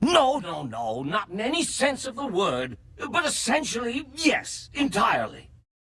No, no, no, not in any sense of the word. But essentially, yes, entirely.